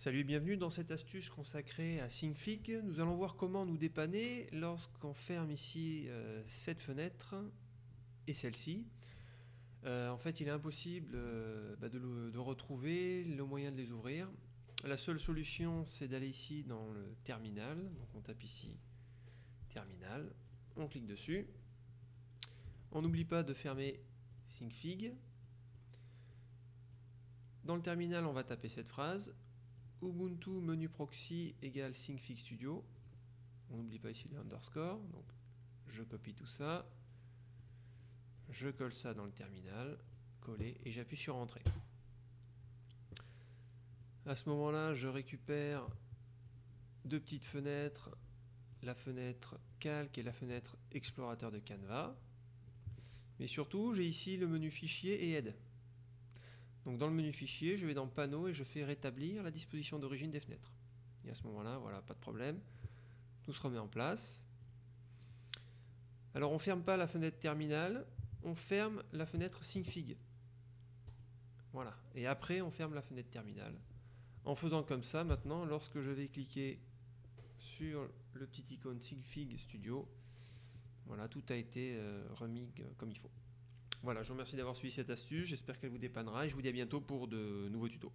Salut bienvenue dans cette astuce consacrée à SyncFig. Nous allons voir comment nous dépanner lorsqu'on ferme ici euh, cette fenêtre et celle-ci. Euh, en fait, il est impossible euh, bah, de, de, retrouver le moyen de les ouvrir. La seule solution, c'est d'aller ici dans le terminal. Donc on tape ici terminal, on clique dessus. On n'oublie pas de fermer SyncFig. Dans le terminal, on va taper cette phrase Ubuntu menu proxy égale SyncFig Studio. On n'oublie pas ici le je copie tout ça. Je colle ça dans le terminal, coller et j'appuie sur Entrée. À ce moment-là, je récupère deux petites fenêtres, la fenêtre calque et la fenêtre explorateur de Canva. Mais surtout, j'ai ici le menu fichier et aide. Donc dans le menu fichier, je vais dans panneau et je fais rétablir la disposition d'origine des fenêtres. Et à ce moment-là, voilà, pas de problème. Tout se remet en place. Alors on ne ferme pas la fenêtre terminale, on ferme la fenêtre SyncFig. Voilà. Et après, on ferme la fenêtre terminale. En faisant comme ça, maintenant, lorsque je vais cliquer sur le petit icône SyncFig Studio, voilà, tout a été euh, remis comme il faut. Voilà, je vous remercie d'avoir suivi cette astuce, j'espère qu'elle vous dépannera et je vous dis à bientôt pour de nouveaux tutos.